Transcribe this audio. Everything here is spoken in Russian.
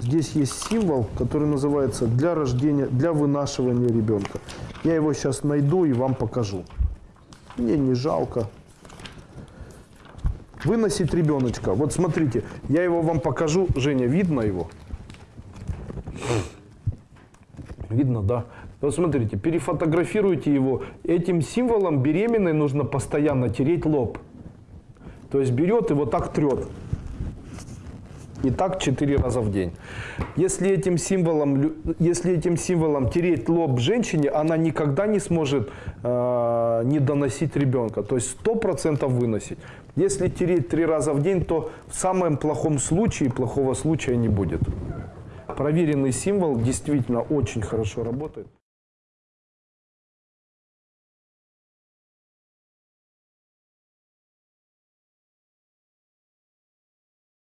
здесь есть символ, который называется для рождения, для вынашивания ребенка. Я его сейчас найду и вам покажу. Мне не жалко. Выносить ребеночка. Вот смотрите, я его вам покажу. Женя, видно его? Видно, да? Вот смотрите, перефотографируйте его. Этим символом беременной нужно постоянно тереть лоб. То есть берет и вот так трет. И так 4 раза в день. Если этим символом, если этим символом тереть лоб женщине, она никогда не сможет э, не доносить ребенка. То есть 100% выносить. Если тереть 3 раза в день, то в самом плохом случае плохого случая не будет. Проверенный символ действительно очень хорошо работает.